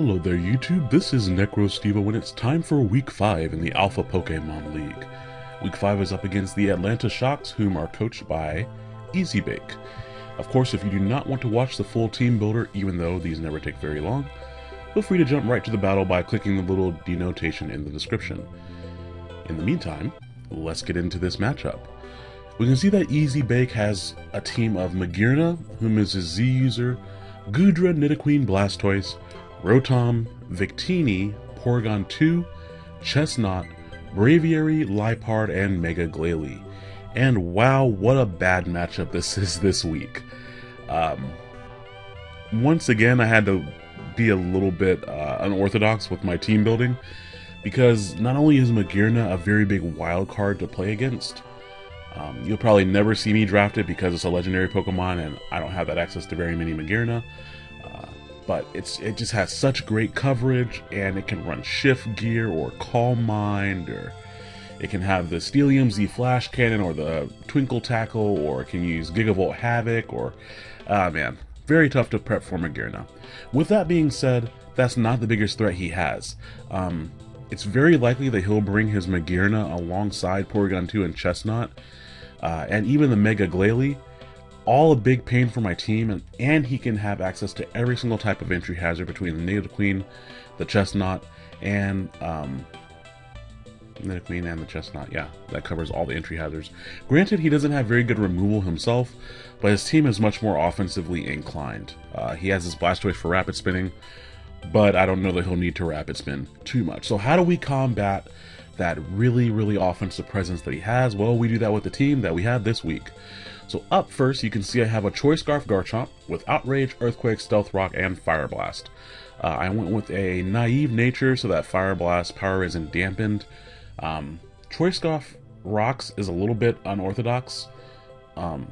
Hello there YouTube, this is NecroStevo and it's time for week 5 in the Alpha Pokemon League. Week 5 is up against the Atlanta Shocks, whom are coached by EasyBake. Of course, if you do not want to watch the full team builder, even though these never take very long, feel free to jump right to the battle by clicking the little denotation in the description. In the meantime, let's get into this matchup. We can see that Easy Bake has a team of Magearna, whom is a Z user, Goodra, Nidoqueen, Blastoise, Rotom, Victini, Porygon 2, Chesnaught, Braviary, Liepard, and Mega Glalie. And wow, what a bad matchup this is this week. Um, once again, I had to be a little bit uh, unorthodox with my team building because not only is Magearna a very big wild card to play against, um, you'll probably never see me draft it because it's a legendary Pokemon and I don't have that access to very many Magearna. But it's it just has such great coverage and it can run Shift Gear or Calm Mind or it can have the Steelium Z Flash Cannon or the Twinkle Tackle or it can use Gigavolt Havoc or... Ah uh, man, very tough to prep for Magearna. With that being said, that's not the biggest threat he has. Um, it's very likely that he'll bring his Magearna alongside Porygon 2 and Chesnaught, uh, and even the Mega Glalie, all a big pain for my team, and, and he can have access to every single type of entry hazard between the Nidoqueen, the Chesnaught, and um, queen and the Chesnaught. Yeah, that covers all the entry hazards. Granted, he doesn't have very good removal himself, but his team is much more offensively inclined. Uh, he has his Blastoise for rapid spinning, but I don't know that he'll need to rapid spin too much. So how do we combat that really, really offensive presence that he has? Well, we do that with the team that we have this week. So up first, you can see I have a Choice Scarf Garchomp with Outrage, Earthquake, Stealth Rock, and Fire Blast. Uh, I went with a Naive Nature so that Fire Blast power isn't dampened. Um, Choice Scarf Rocks is a little bit unorthodox. Um,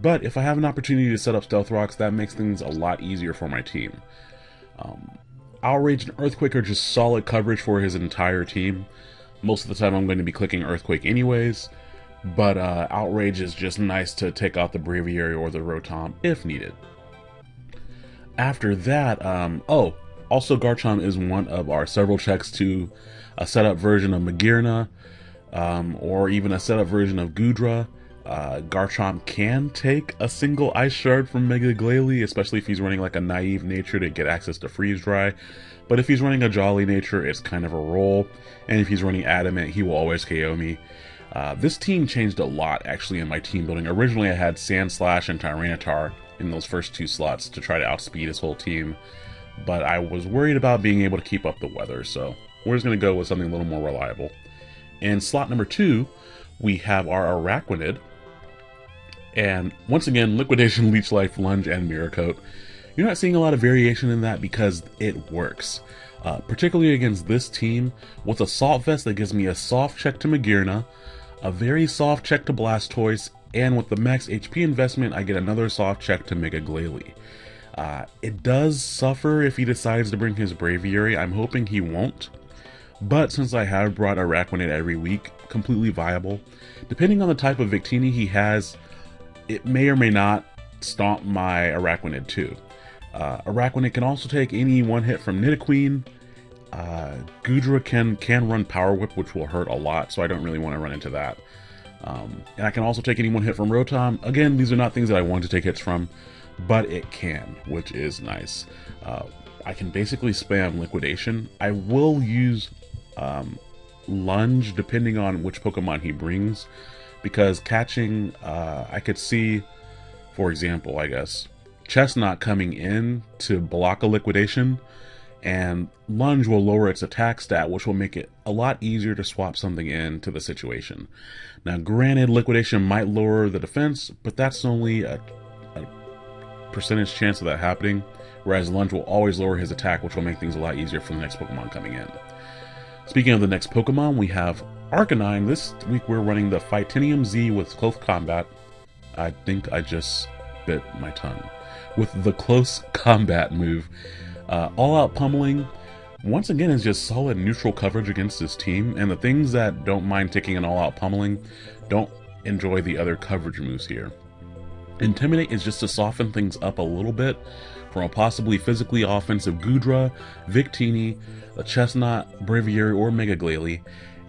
but if I have an opportunity to set up Stealth Rocks, that makes things a lot easier for my team. Um, Outrage and Earthquake are just solid coverage for his entire team. Most of the time I'm going to be clicking Earthquake anyways, but uh, Outrage is just nice to take out the Braviary or the Rotom if needed. After that, um, oh, also Garchomp is one of our several checks to a setup version of Magearna, um, or even a setup version of Goodra. Uh, Garchomp can take a single Ice Shard from Mega Glalie, especially if he's running like a Naive Nature to get access to Freeze Dry. But if he's running a Jolly Nature, it's kind of a roll. And if he's running Adamant, he will always KO me. Uh, this team changed a lot actually in my team building. Originally I had Sandslash and Tyranitar in those first two slots to try to outspeed his whole team. But I was worried about being able to keep up the weather, so we're just going to go with something a little more reliable. In slot number two, we have our Araquanid, and once again, Liquidation, Leech Life, Lunge, and Mirror Coat. You're not seeing a lot of variation in that because it works. Uh, particularly against this team, with Assault Vest that gives me a soft check to Magearna, a very soft check to Blastoise, and with the max HP investment, I get another soft check to Mega Glalie. Uh, it does suffer if he decides to bring his Braviary. I'm hoping he won't. But since I have brought Araquanid every week, completely viable. Depending on the type of Victini he has, it may or may not stomp my Araquanid too. Uh, Araquanid can also take any one hit from Nidoqueen. Uh, Goodra can, can run Power Whip, which will hurt a lot, so I don't really want to run into that. Um, and I can also take any one hit from Rotom. Again, these are not things that I want to take hits from, but it can, which is nice. Uh, I can basically spam Liquidation. I will use um, Lunge depending on which Pokemon he brings because catching, uh, I could see, for example, I guess, Chesnaught coming in to block a liquidation, and Lunge will lower its attack stat, which will make it a lot easier to swap something in to the situation. Now, granted, liquidation might lower the defense, but that's only a, a percentage chance of that happening, whereas Lunge will always lower his attack, which will make things a lot easier for the next Pokemon coming in. Speaking of the next Pokemon, we have Arcanine, this week we're running the Fightinium Z with Close Combat. I think I just bit my tongue. With the Close Combat move. Uh, all out pummeling, once again, is just solid neutral coverage against this team, and the things that don't mind taking an all out pummeling don't enjoy the other coverage moves here. Intimidate is just to soften things up a little bit from a possibly physically offensive Goodra, Victini, a Chesnaught, Braviary, or Mega Glalie.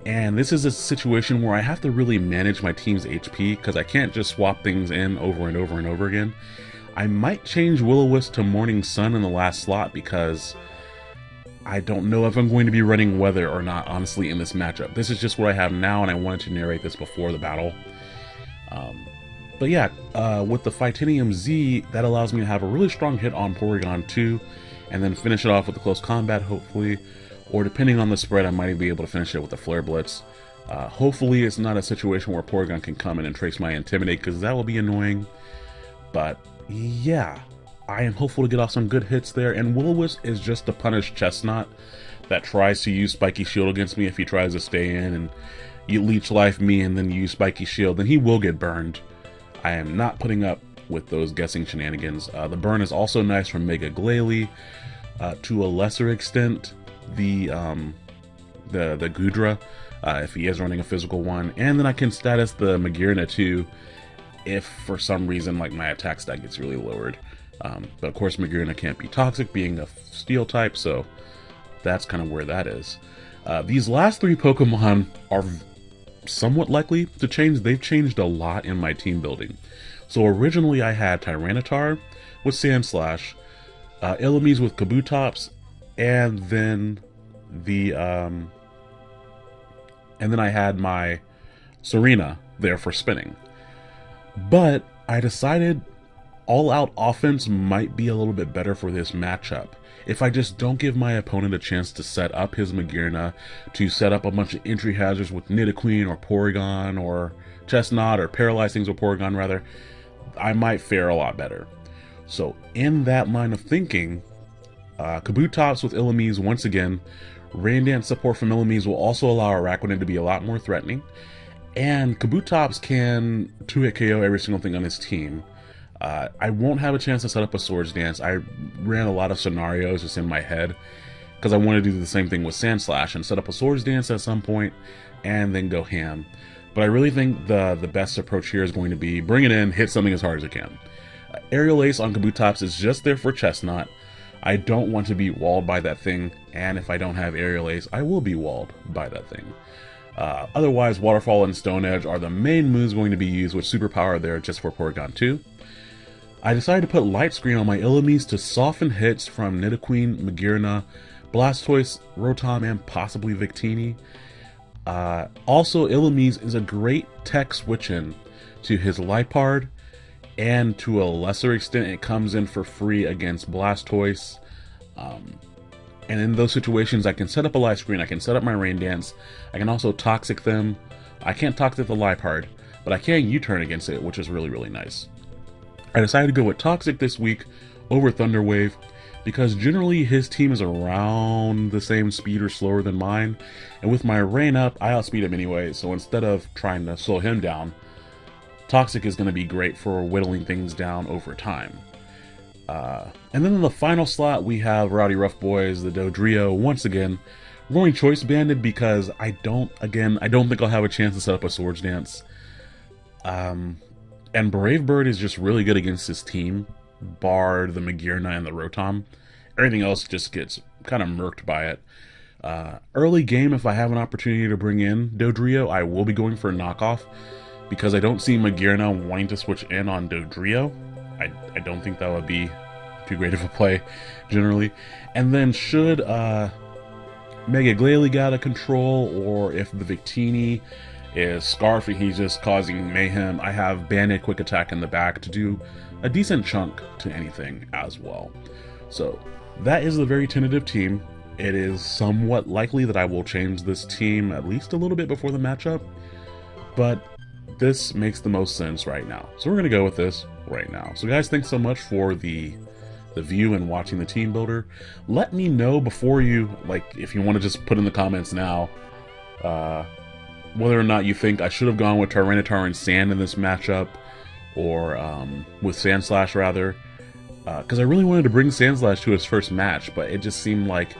And this is a situation where I have to really manage my team's HP because I can't just swap things in over and over and over again. I might change Will-O-Wisp to Morning Sun in the last slot because I don't know if I'm going to be running Weather or not, honestly, in this matchup. This is just what I have now, and I wanted to narrate this before the battle. Um, but yeah, uh, with the Fightinium Z, that allows me to have a really strong hit on Porygon 2, and then finish it off with a close combat, hopefully. Or depending on the spread, I might be able to finish it with a Flare Blitz. Uh, hopefully it's not a situation where Porygon can come in and trace my Intimidate, because that will be annoying. But yeah, I am hopeful to get off some good hits there, and Will-O-Wisp is just to punish Chesnaught that tries to use Spiky Shield against me if he tries to stay in and you leech life me and then use Spiky Shield, then he will get burned. I am not putting up with those guessing shenanigans. Uh, the burn is also nice from Mega Glalie. Uh, to a lesser extent, the um, the the Goodra, uh, if he is running a physical one, and then I can status the Magearna too, if for some reason like my attack stat gets really lowered. Um, but of course, Magearna can't be toxic, being a steel type, so that's kind of where that is. Uh, these last three Pokemon are somewhat likely to change. They've changed a lot in my team building. So originally I had Tyranitar with Sandslash, uh, Illumise with Kabutops, and then the um, and then I had my Serena there for spinning. But I decided all out offense might be a little bit better for this matchup. If I just don't give my opponent a chance to set up his Magearna, to set up a bunch of entry hazards with Nidoqueen or Porygon or Chesnaught or Paralyze things with Porygon rather, I might fare a lot better. So in that line of thinking, uh, Kabutops with Illumise once again, Rain support from Illumise will also allow Araquanid to be a lot more threatening. And Kabutops can 2-hit KO every single thing on his team. Uh, I won't have a chance to set up a Swords Dance. I ran a lot of scenarios just in my head because I wanted to do the same thing with Sandslash and set up a Swords Dance at some point and then go ham. But I really think the the best approach here is going to be bring it in, hit something as hard as I can. Uh, Aerial Ace on Kabutops is just there for Chesnaught. I don't want to be walled by that thing, and if I don't have Aerial Ace, I will be walled by that thing. Uh, otherwise, Waterfall and Stone Edge are the main moves going to be used with Superpower there just for Porygon 2. I decided to put Light Screen on my Illumise to soften hits from Nidoqueen, Magearna, Blastoise, Rotom, and possibly Victini. Uh, also, Illumise is a great tech switch-in to his Liepard, and to a lesser extent, it comes in for free against Blastoise. Um, and in those situations, I can set up a light screen, I can set up my Rain Dance, I can also Toxic them. I can't Toxic the Liepard, but I can U-turn against it, which is really, really nice. I decided to go with Toxic this week over Thunderwave because generally his team is around the same speed or slower than mine. And with my rain up, I outspeed him anyway, so instead of trying to slow him down, Toxic is going to be great for whittling things down over time. Uh, and then in the final slot, we have Rowdy Rough Boys, the Dodrio, once again, going Choice Banded because I don't, again, I don't think I'll have a chance to set up a Swords Dance. Um, and Brave Bird is just really good against his team, bar the Magearna and the Rotom. Everything else just gets kind of murked by it. Uh, early game, if I have an opportunity to bring in Dodrio, I will be going for a knockoff because I don't see Magearna wanting to switch in on Dodrio. I, I don't think that would be too great of a play, generally. And then should uh, Mega Glalie get out of control, or if the Victini is Scarf and he's just causing mayhem. I have Banded Quick Attack in the back to do a decent chunk to anything as well. So that is the very tentative team. It is somewhat likely that I will change this team at least a little bit before the matchup, but this makes the most sense right now. So we're going to go with this right now. So guys, thanks so much for the the view and watching the team builder. Let me know before you, like, if you want to just put in the comments now, uh, whether or not you think I should have gone with Tyranitar and Sand in this matchup, or um, with Sandslash rather, because uh, I really wanted to bring Sandslash to his first match, but it just seemed like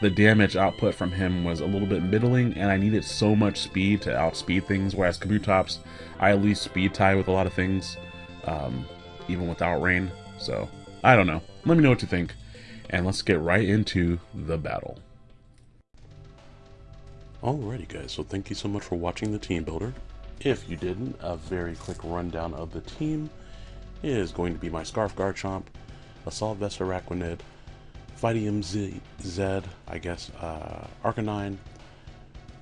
the damage output from him was a little bit middling, and I needed so much speed to outspeed things, whereas Kabutops, I at least speed tie with a lot of things, um, even without rain, so I don't know. Let me know what you think. And let's get right into the battle. Alrighty guys, so thank you so much for watching the team builder. If you didn't, a very quick rundown of the team is going to be my Scarf Garchomp, Assault Vest Araquanid, Fightinium Z, I guess, uh, Arcanine,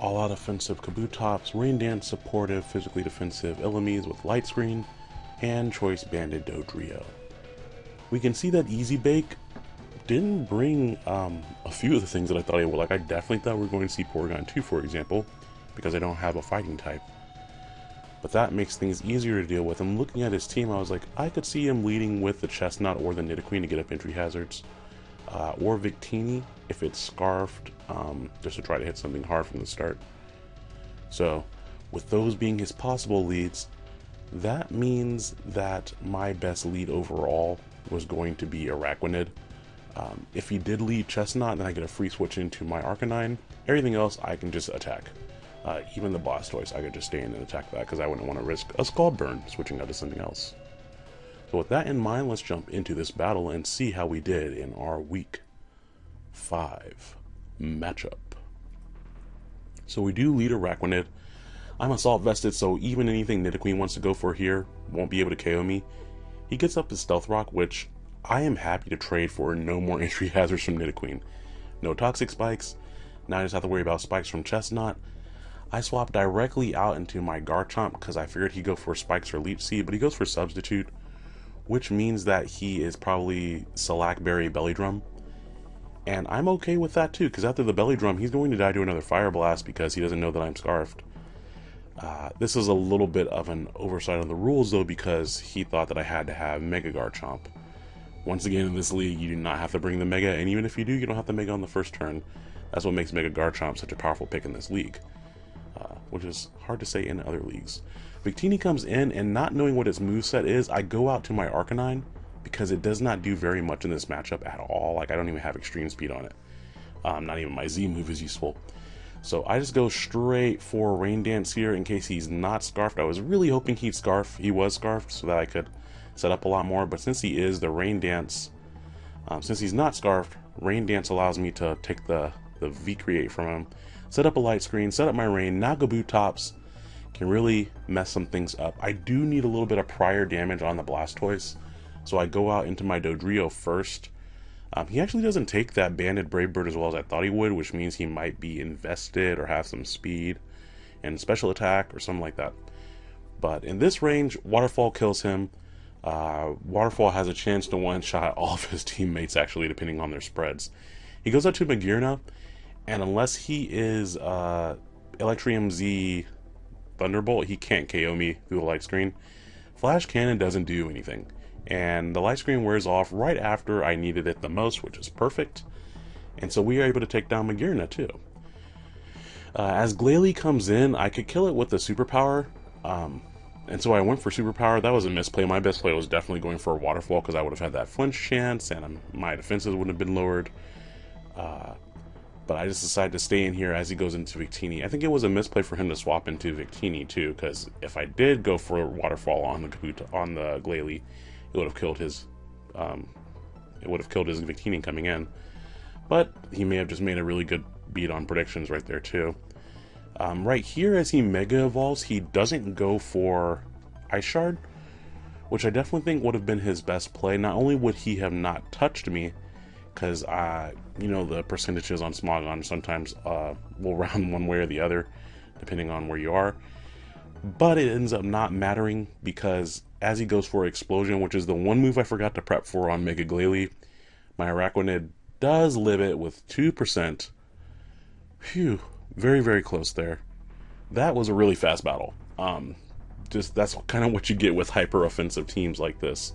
All Out Offensive Kabutops, Rain Dance Supportive, Physically Defensive Illumise with Light Screen, and Choice Banded Dodrio. We can see that Easy Bake didn't bring um, a few of the things that I thought he would. Like, I definitely thought we were going to see Porygon 2, for example, because I don't have a fighting type. But that makes things easier to deal with. I'm looking at his team, I was like, I could see him leading with the Chesnaught or the Nidoqueen to get up entry hazards. Uh, or Victini, if it's Scarfed, um, just to try to hit something hard from the start. So, with those being his possible leads, that means that my best lead overall was going to be Araquanid. Um, if he did lead Chesnaught, then I get a free switch into my Arcanine. Everything else, I can just attack. Uh, even the Blastoise, I could just stay in and attack that because I wouldn't want to risk a Scald Burn switching out to something else. So with that in mind, let's jump into this battle and see how we did in our Week 5 matchup. So we do lead Araquanid. I'm Assault Vested, so even anything Nidoqueen wants to go for here won't be able to KO me. He gets up his Stealth Rock, which I am happy to trade for no more entry hazards from Nidoqueen. No Toxic Spikes, now I just have to worry about Spikes from Chesnaught. I swap directly out into my Garchomp because I figured he'd go for Spikes or Leech Seed, but he goes for Substitute, which means that he is probably Salac Berry Belly Drum. And I'm okay with that too, because after the Belly Drum, he's going to die to another Fire Blast because he doesn't know that I'm Scarfed. Uh, this is a little bit of an oversight on the rules though, because he thought that I had to have Mega Garchomp. Once again, in this league, you do not have to bring the Mega, and even if you do, you don't have to Mega on the first turn. That's what makes Mega Garchomp such a powerful pick in this league, uh, which is hard to say in other leagues. Victini comes in, and not knowing what its moveset is, I go out to my Arcanine, because it does not do very much in this matchup at all. Like, I don't even have Extreme Speed on it. Um, not even my Z move is useful. So I just go straight for Rain Dance here in case he's not Scarfed. I was really hoping he'd Scarf. He was Scarfed so that I could set up a lot more, but since he is, the Rain Dance, um, since he's not Scarfed, Rain Dance allows me to take the, the V-Create from him, set up a light screen, set up my Rain, now tops, can really mess some things up. I do need a little bit of prior damage on the Blastoise, so I go out into my Dodrio first. Um, he actually doesn't take that Banded Brave Bird as well as I thought he would, which means he might be invested or have some speed and special attack or something like that. But in this range, Waterfall kills him. Uh, Waterfall has a chance to one-shot all of his teammates, actually, depending on their spreads. He goes out to Magearna, and unless he is uh, Electrium Z Thunderbolt, he can't KO me through the light screen. Flash Cannon doesn't do anything, and the light screen wears off right after I needed it the most, which is perfect. And so we are able to take down Magearna too. Uh, as Glalie comes in, I could kill it with the superpower, um, and so I went for Superpower. That was a misplay. My best play was definitely going for a Waterfall because I would have had that flinch chance and my defenses wouldn't have been lowered. Uh, but I just decided to stay in here as he goes into Victini. I think it was a misplay for him to swap into Victini too because if I did go for a Waterfall on the on the Glalie, it would have killed his um, it would have killed his Victini coming in. But he may have just made a really good beat on predictions right there too. Um, right here, as he Mega Evolves, he doesn't go for Ice Shard, which I definitely think would have been his best play. Not only would he have not touched me, because, uh, you know, the percentages on Smogon sometimes uh, will round one way or the other, depending on where you are, but it ends up not mattering because as he goes for Explosion, which is the one move I forgot to prep for on Mega Glalie, my Araquanid does live it with 2%. Phew, very, very close there. That was a really fast battle. Um, just that's kind of what you get with hyper offensive teams like this.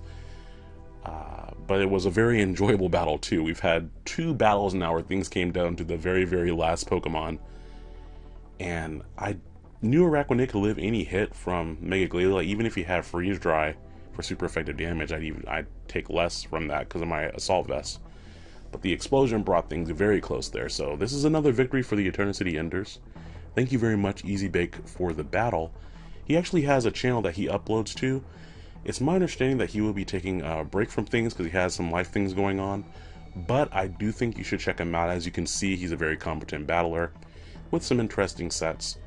Uh, but it was a very enjoyable battle too. We've had two battles now where things came down to the very, very last Pokemon. And I knew Araquanid could live any hit from Mega Glalie. Even if he had Freeze Dry for super effective damage, I'd even I'd take less from that because of my Assault Vest. But the explosion brought things very close there, so this is another victory for the Eternity Enders. Thank you very much, Easy Bake, for the battle. He actually has a channel that he uploads to, It's my understanding that he will be taking a break from things because he has some life things going on, but I do think you should check him out. As you can see, he's a very competent battler with some interesting sets.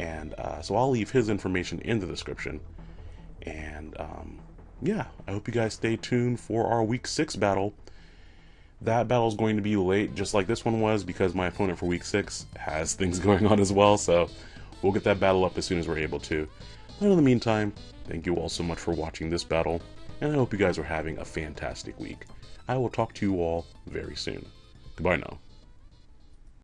And uh, so I'll leave his information in the description. And um, yeah, I hope you guys stay tuned for our week six battle. That battle is going to be late, just like this one was, because my opponent for week six has things going on as well. So we'll get that battle up as soon as we're able to. But in the meantime, thank you all so much for watching this battle, and I hope you guys are having a fantastic week. I will talk to you all very soon. Goodbye now.